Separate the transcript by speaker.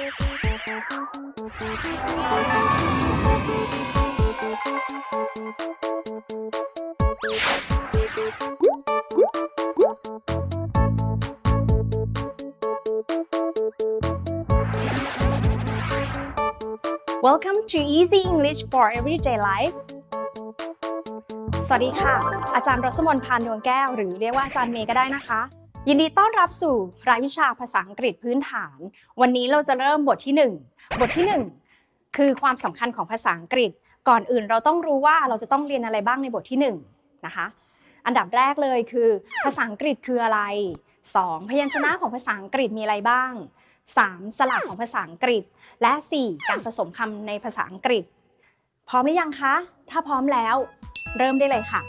Speaker 1: Welcome to Easy English for Everyday Life สวัสดีค่ะ อาจารย์รสมนพานดวงแก้ว หรือเรียกว่าอาจารย์เมย์ก็ได้นะคะ ยินดีต้อนรับสู่รายวิชาภาษาอังกฤษพื้นฐาน วันนี้เราจะเริ่มบทที่ 1 บทที่ 1 คือความสำคัญของภาษาอังกฤษ ก่อนอื่นเราต้องรู้ว่าเราจะต้องเรียนอะไรบ้างในบทที่1นะคะ อันดับแรกเลยคือ ภาษาอังกฤษคืออะไร 2. พยัญชนะของภาษาอังกฤษมีอะไรบ้าง 3. สลักของภาษาอังกฤษ และ 4. การผสมคำในภาษาอังกฤษ พร้อมหรือยังคะ ถ้าพร้อมแล้ว เริ่มได้เลยค่ะ